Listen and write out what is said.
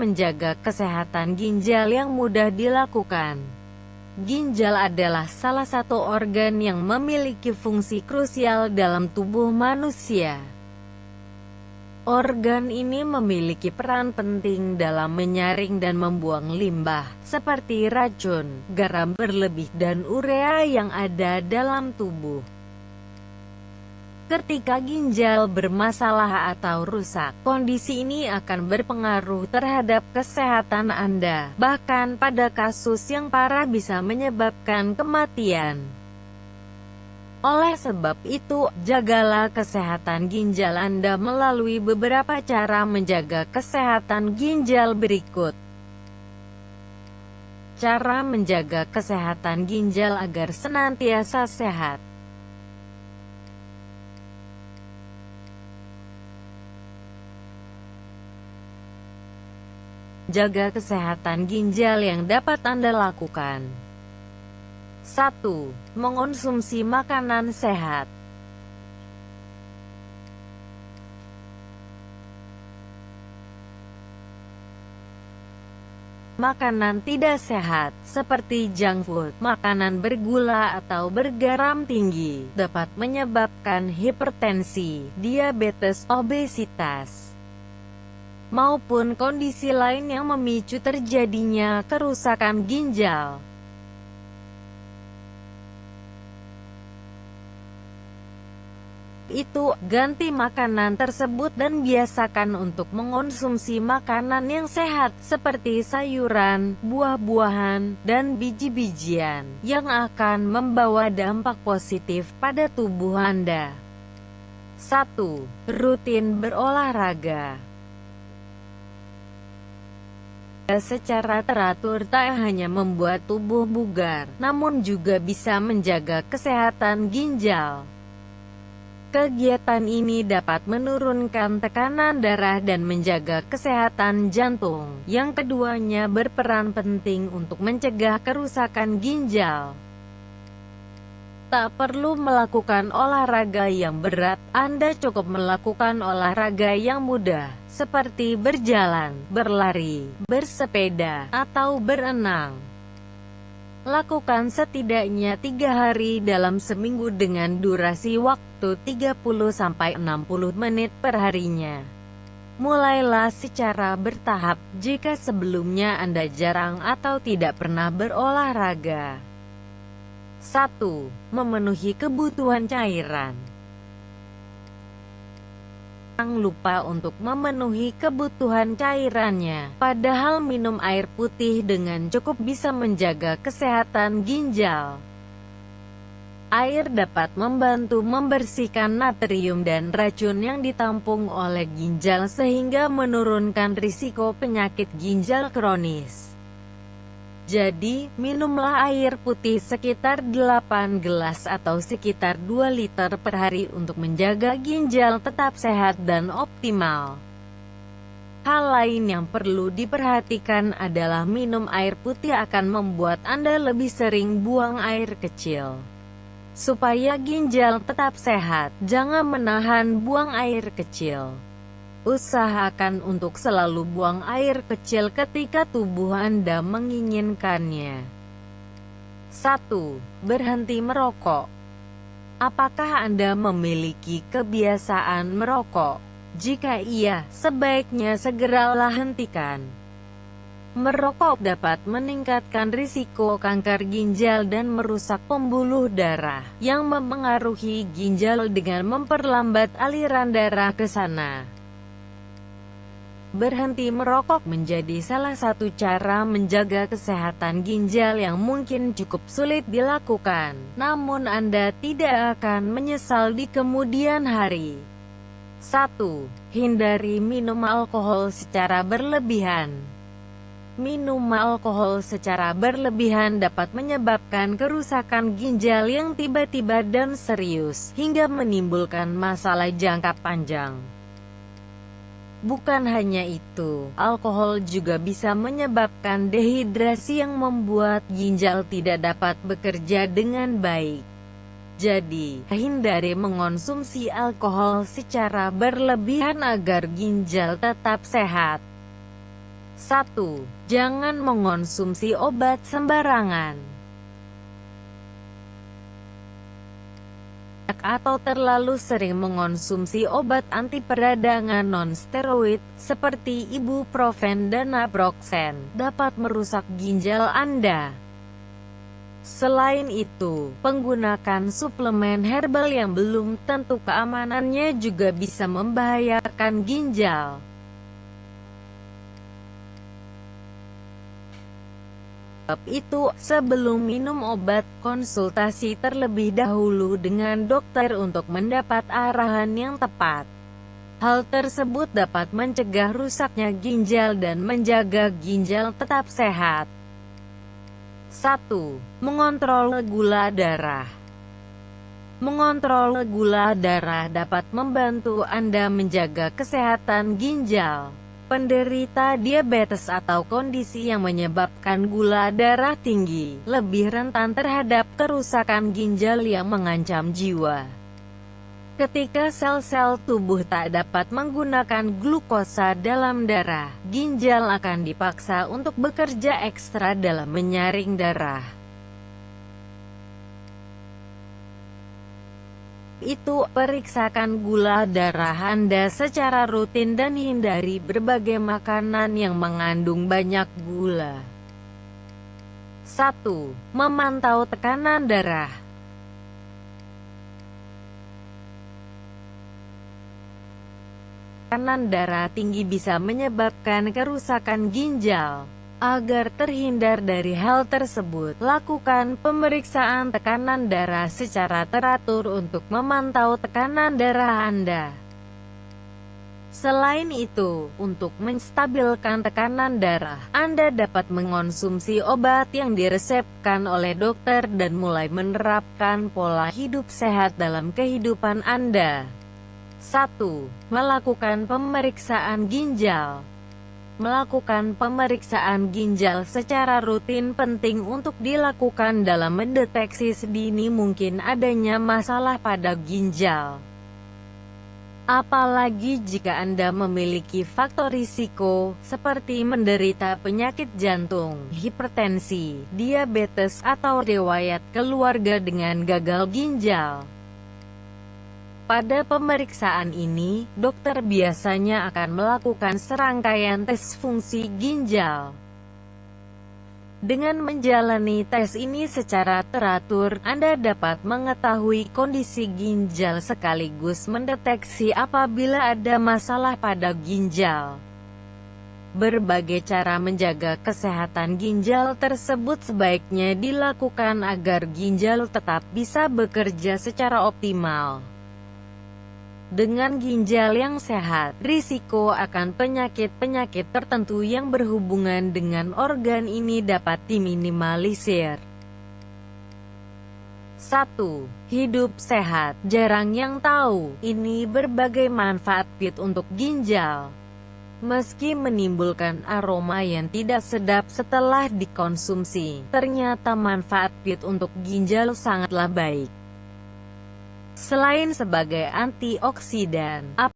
menjaga kesehatan ginjal yang mudah dilakukan. Ginjal adalah salah satu organ yang memiliki fungsi krusial dalam tubuh manusia. Organ ini memiliki peran penting dalam menyaring dan membuang limbah, seperti racun, garam berlebih dan urea yang ada dalam tubuh. Ketika ginjal bermasalah atau rusak, kondisi ini akan berpengaruh terhadap kesehatan Anda, bahkan pada kasus yang parah bisa menyebabkan kematian. Oleh sebab itu, jagalah kesehatan ginjal Anda melalui beberapa cara menjaga kesehatan ginjal berikut. Cara menjaga kesehatan ginjal agar senantiasa sehat. Jaga kesehatan ginjal yang dapat Anda lakukan. 1. Mengonsumsi makanan sehat. Makanan tidak sehat, seperti junk food, makanan bergula atau bergaram tinggi, dapat menyebabkan hipertensi, diabetes, obesitas, maupun kondisi lain yang memicu terjadinya kerusakan ginjal. Itu, ganti makanan tersebut dan biasakan untuk mengonsumsi makanan yang sehat, seperti sayuran, buah-buahan, dan biji-bijian, yang akan membawa dampak positif pada tubuh Anda. 1. Rutin berolahraga secara teratur tak hanya membuat tubuh bugar, namun juga bisa menjaga kesehatan ginjal. Kegiatan ini dapat menurunkan tekanan darah dan menjaga kesehatan jantung, yang keduanya berperan penting untuk mencegah kerusakan ginjal. Tak perlu melakukan olahraga yang berat, Anda cukup melakukan olahraga yang mudah, seperti berjalan, berlari, bersepeda, atau berenang. Lakukan setidaknya tiga hari dalam seminggu dengan durasi waktu 30-60 menit per harinya. Mulailah secara bertahap jika sebelumnya Anda jarang atau tidak pernah berolahraga. 1. Memenuhi kebutuhan cairan Jangan lupa untuk memenuhi kebutuhan cairannya, padahal minum air putih dengan cukup bisa menjaga kesehatan ginjal. Air dapat membantu membersihkan natrium dan racun yang ditampung oleh ginjal sehingga menurunkan risiko penyakit ginjal kronis. Jadi, minumlah air putih sekitar 8 gelas atau sekitar 2 liter per hari untuk menjaga ginjal tetap sehat dan optimal. Hal lain yang perlu diperhatikan adalah minum air putih akan membuat Anda lebih sering buang air kecil. Supaya ginjal tetap sehat, jangan menahan buang air kecil. Usahakan untuk selalu buang air kecil ketika tubuh Anda menginginkannya. 1. Berhenti merokok. Apakah Anda memiliki kebiasaan merokok? Jika iya, sebaiknya segeralah hentikan. Merokok dapat meningkatkan risiko kanker ginjal dan merusak pembuluh darah, yang memengaruhi ginjal dengan memperlambat aliran darah ke sana. Berhenti merokok menjadi salah satu cara menjaga kesehatan ginjal yang mungkin cukup sulit dilakukan, namun Anda tidak akan menyesal di kemudian hari. 1. Hindari minum alkohol secara berlebihan. Minum alkohol secara berlebihan dapat menyebabkan kerusakan ginjal yang tiba-tiba dan serius, hingga menimbulkan masalah jangka panjang. Bukan hanya itu, alkohol juga bisa menyebabkan dehidrasi yang membuat ginjal tidak dapat bekerja dengan baik. Jadi, hindari mengonsumsi alkohol secara berlebihan agar ginjal tetap sehat. 1. Jangan mengonsumsi obat sembarangan. Atau terlalu sering mengonsumsi obat anti peradangan non-steroid, seperti ibuprofen dan naproxen, dapat merusak ginjal Anda. Selain itu, penggunakan suplemen herbal yang belum tentu keamanannya juga bisa membahayakan ginjal. Sebab itu, sebelum minum obat, konsultasi terlebih dahulu dengan dokter untuk mendapat arahan yang tepat. Hal tersebut dapat mencegah rusaknya ginjal dan menjaga ginjal tetap sehat. 1. Mengontrol gula darah Mengontrol gula darah dapat membantu Anda menjaga kesehatan ginjal. Penderita diabetes atau kondisi yang menyebabkan gula darah tinggi, lebih rentan terhadap kerusakan ginjal yang mengancam jiwa. Ketika sel-sel tubuh tak dapat menggunakan glukosa dalam darah, ginjal akan dipaksa untuk bekerja ekstra dalam menyaring darah. Itu, periksakan gula darah Anda secara rutin dan hindari berbagai makanan yang mengandung banyak gula. 1. Memantau tekanan darah Tekanan darah tinggi bisa menyebabkan kerusakan ginjal. Agar terhindar dari hal tersebut, lakukan pemeriksaan tekanan darah secara teratur untuk memantau tekanan darah Anda. Selain itu, untuk menstabilkan tekanan darah, Anda dapat mengonsumsi obat yang diresepkan oleh dokter dan mulai menerapkan pola hidup sehat dalam kehidupan Anda. 1. Melakukan pemeriksaan ginjal Melakukan pemeriksaan ginjal secara rutin penting untuk dilakukan dalam mendeteksi sedini mungkin adanya masalah pada ginjal. Apalagi jika Anda memiliki faktor risiko, seperti menderita penyakit jantung, hipertensi, diabetes, atau riwayat keluarga dengan gagal ginjal. Pada pemeriksaan ini, dokter biasanya akan melakukan serangkaian tes fungsi ginjal. Dengan menjalani tes ini secara teratur, Anda dapat mengetahui kondisi ginjal sekaligus mendeteksi apabila ada masalah pada ginjal. Berbagai cara menjaga kesehatan ginjal tersebut sebaiknya dilakukan agar ginjal tetap bisa bekerja secara optimal. Dengan ginjal yang sehat, risiko akan penyakit-penyakit tertentu yang berhubungan dengan organ ini dapat diminimalisir. 1. Hidup sehat. Jarang yang tahu, ini berbagai manfaat pit untuk ginjal. Meski menimbulkan aroma yang tidak sedap setelah dikonsumsi, ternyata manfaat pit untuk ginjal sangatlah baik. Selain sebagai antioksidan,